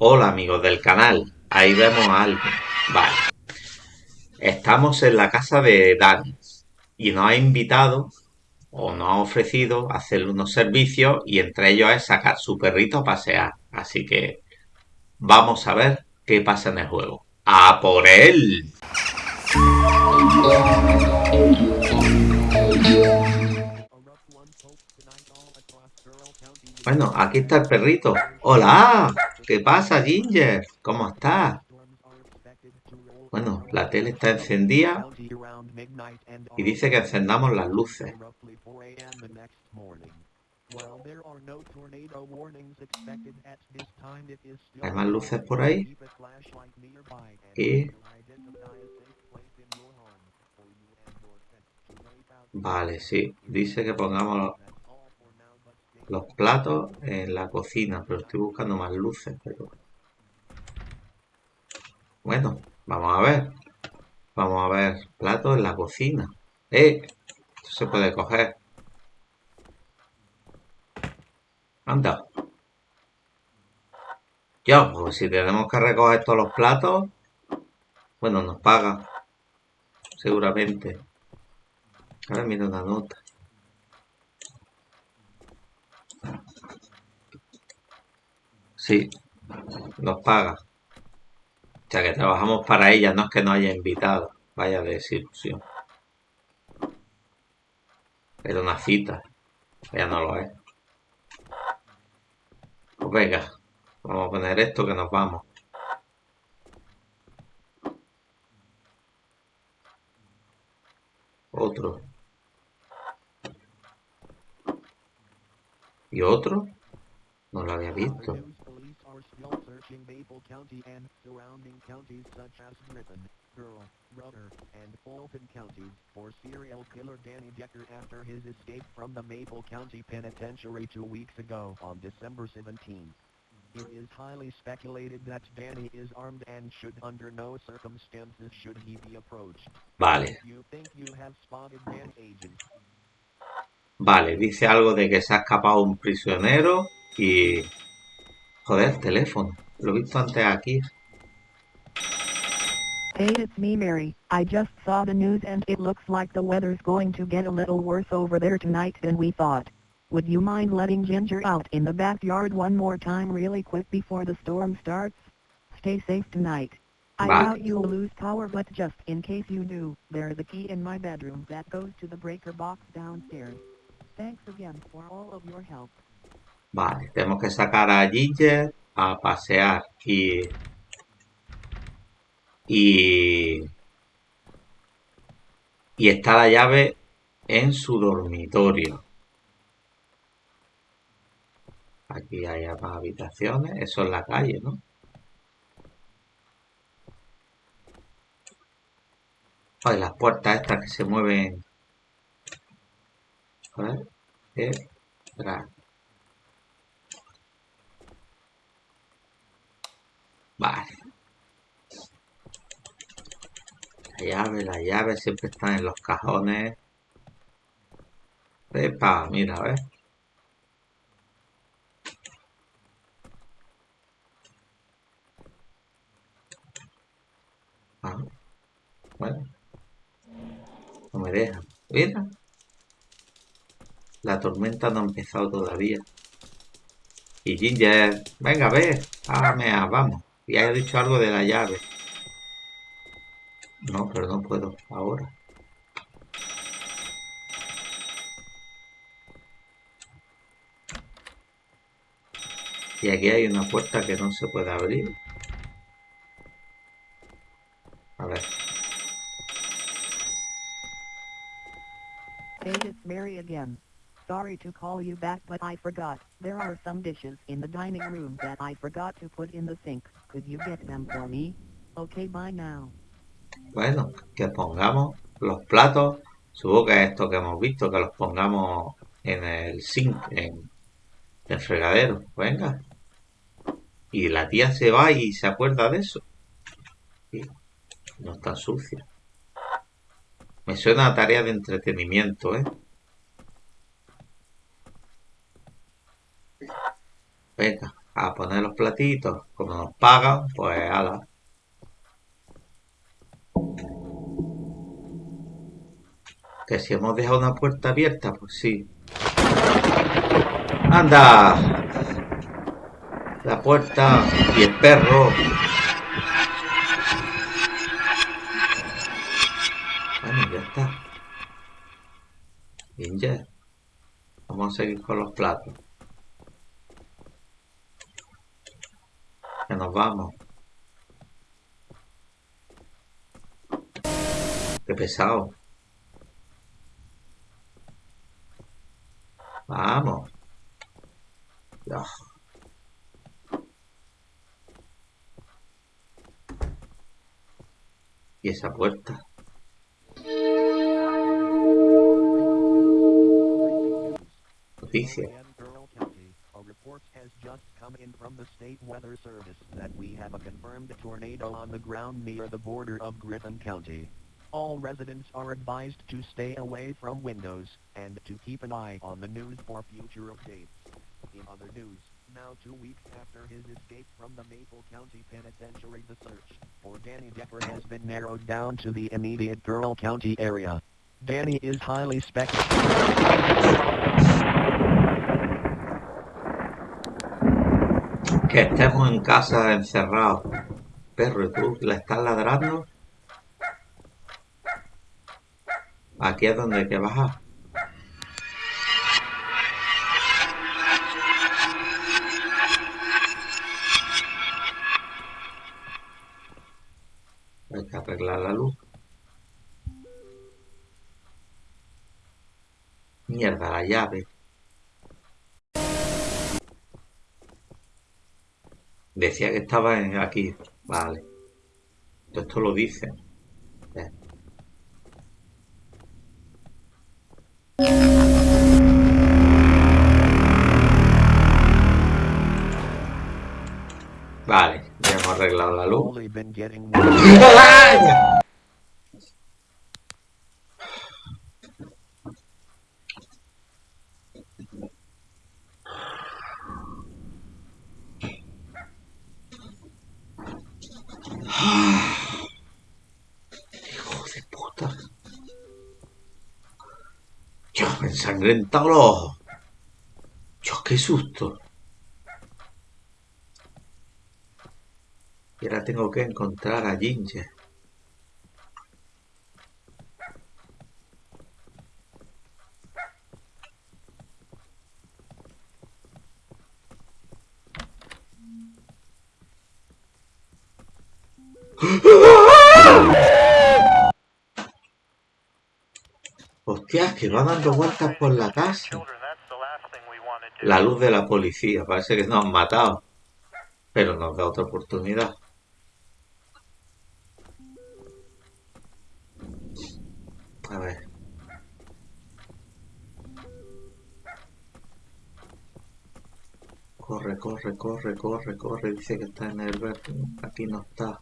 Hola amigos del canal, ahí vemos a alguien. Vale. Estamos en la casa de Dani y nos ha invitado o nos ha ofrecido hacerle unos servicios y entre ellos es sacar su perrito a pasear. Así que vamos a ver qué pasa en el juego. ¡A por él! Bueno, aquí está el perrito. ¡Hola! ¿Qué pasa, Ginger? ¿Cómo estás? Bueno, la tele está encendida y dice que encendamos las luces. ¿Hay más luces por ahí? Y... Vale, sí. Dice que pongamos los platos en la cocina, pero estoy buscando más luces, pero... Bueno, vamos a ver. Vamos a ver platos en la cocina. ¡Eh! Esto se puede coger. Anda. Ya, pues si tenemos que recoger todos los platos, bueno, nos paga. Seguramente. Ahora mira una nota. Sí, nos paga. O sea que trabajamos para ella, no es que nos haya invitado. Vaya desilusión. Era una cita. Ya no lo es. Pues venga, vamos a poner esto que nos vamos. Otro. ¿Y otro? No lo había visto. County and surrounding counties such as Griffin, Girl, Ruther, and Fulton counties for serial killer Danny Decker after his escape from the Maple County Penitentiary two weeks ago on December 17. It is highly speculated that Danny is armed and should under no circumstances should he be approached. Vale. You think you have spotted Dan agent. Vale, dice algo de que se ha escapado un prisionero y... Joder, teléfono. Lo he visto antes aquí. Hey, it's me, Mary. I just saw the news and it looks like the weather's going to get a little worse over there tonight than we thought. Would you mind letting Ginger out in the backyard one more time really quick before the storm starts? Stay safe tonight. I Bye. doubt you'll lose power but just in case you do, there's a key in my bedroom that goes to the breaker box downstairs. Thanks again for all of your help. Vale, tenemos que sacar a Ginger a pasear y y y está la llave en su dormitorio. Aquí hay más habitaciones eso es la calle ¿no? Ay, las puertas estas que se mueven. A ver, Vale. La llave, la llave siempre están en los cajones. Epa, mira, a ver. Ah, bueno. No me deja. Mira. La tormenta no ha empezado todavía. Y Ginger, venga, a ver. Ah, vamos. Y haya dicho algo de la llave. No, pero no puedo ahora. Y aquí hay una puerta que no se puede abrir. A ver. It's Mary again. Sorry to call you back but I forgot. There are some dishes in the dining room that I forgot to put in the sink. Could you get them for me? Okay, bye now. Bueno, que pongamos los platos. Supongo que esto que hemos visto, que los pongamos en el sink, en el fregadero. Venga. Y la tía se va y se acuerda de eso. Y no está sucia. Me suena tarea de entretenimiento, ¿eh? Venga, a poner los platitos. Como nos pagan, pues ala. Que si hemos dejado una puerta abierta, pues sí. ¡Anda! La puerta y el perro. Bueno, ya está. Bien. Vamos a seguir con los platos. Que nos vamos. Qué pesado. Vamos. Ya. ¿Y esa puerta? Noticia. Has just come in from the state weather service that we have a confirmed tornado on the ground near the border of Griffin County. All residents are advised to stay away from windows and to keep an eye on the news for future updates. In other news, now two weeks after his escape from the Maple County Penitentiary the search for Danny Decker has been narrowed down to the immediate Earl County area. Danny is highly speculated. Que estemos en casa encerrados. Perro, ¿y tú le estás ladrando? Aquí es donde hay que bajar. Hay que arreglar la luz. Mierda, la llave. Decía que estaba en aquí. Vale. Esto lo dice. Eh. Vale, ya hemos arreglado la luz. Ensangrentado los ojos. Qué susto. Y ahora tengo que encontrar a Ginger. Hostias, que va dando vueltas por la casa. La luz de la policía, parece que nos han matado. Pero nos da otra oportunidad. A ver. Corre, corre, corre, corre, corre. Dice que está en el verde. Aquí no está.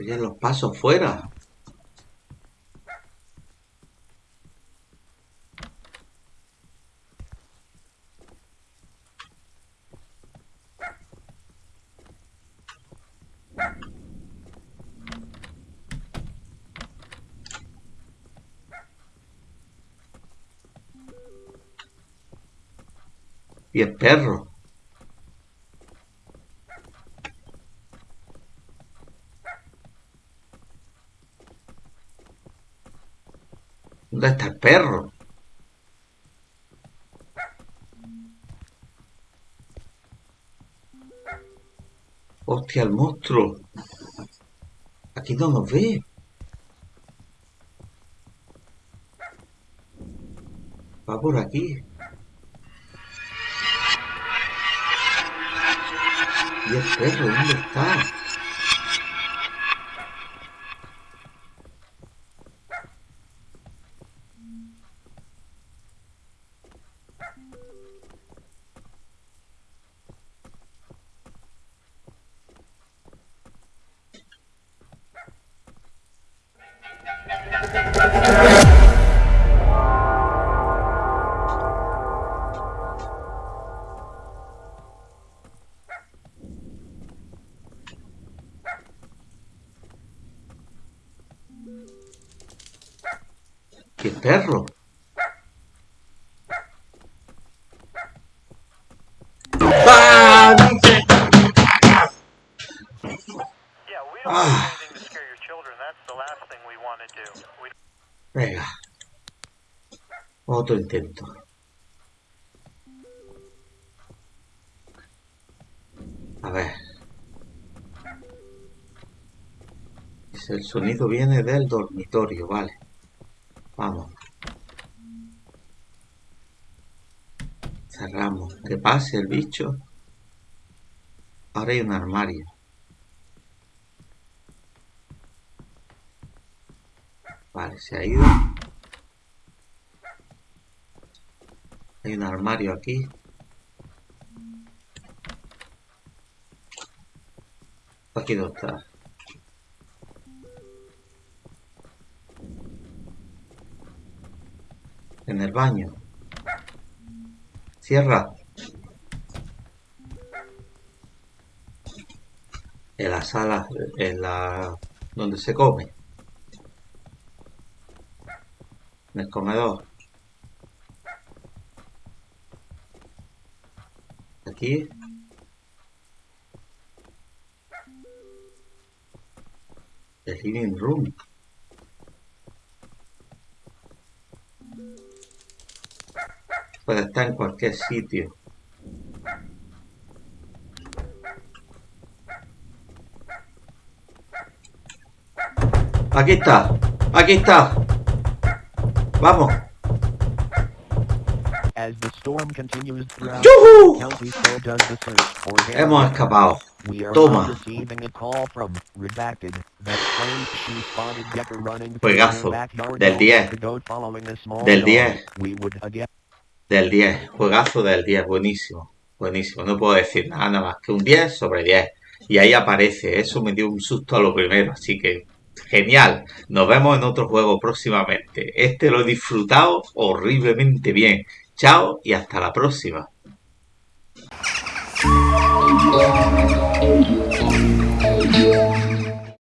Se oyen los pasos fuera. Y el perro. ¿Dónde está el perro? Hostia, el monstruo. Aquí no nos ve. Va por aquí. ¿Y el perro dónde está? Intento. A ver. El sonido viene del dormitorio, vale. Vamos. Cerramos. Que pase el bicho. Ahora hay un armario. Vale, se ha ido. Hay un armario aquí. Aquí no está. En el baño. Cierra. En la sala, en la donde se come. En el comedor. Aquí. El living room. Puede estar en cualquier sitio. Aquí está. Aquí está. Vamos. Danny Hemos escapado. Toma. Juegazo. Del walk 10. the goat following a small Del dog. 10. We would again Del 10, juegazo del 10, buenísimo, buenísimo. No puedo decir nada, nada más que un 10 sobre 10. Y ahí aparece, eso me dio un susto a lo primero, así que genial. Nos vemos en otro juego próximamente. Este lo he disfrutado horriblemente bien. Chao y hasta la próxima.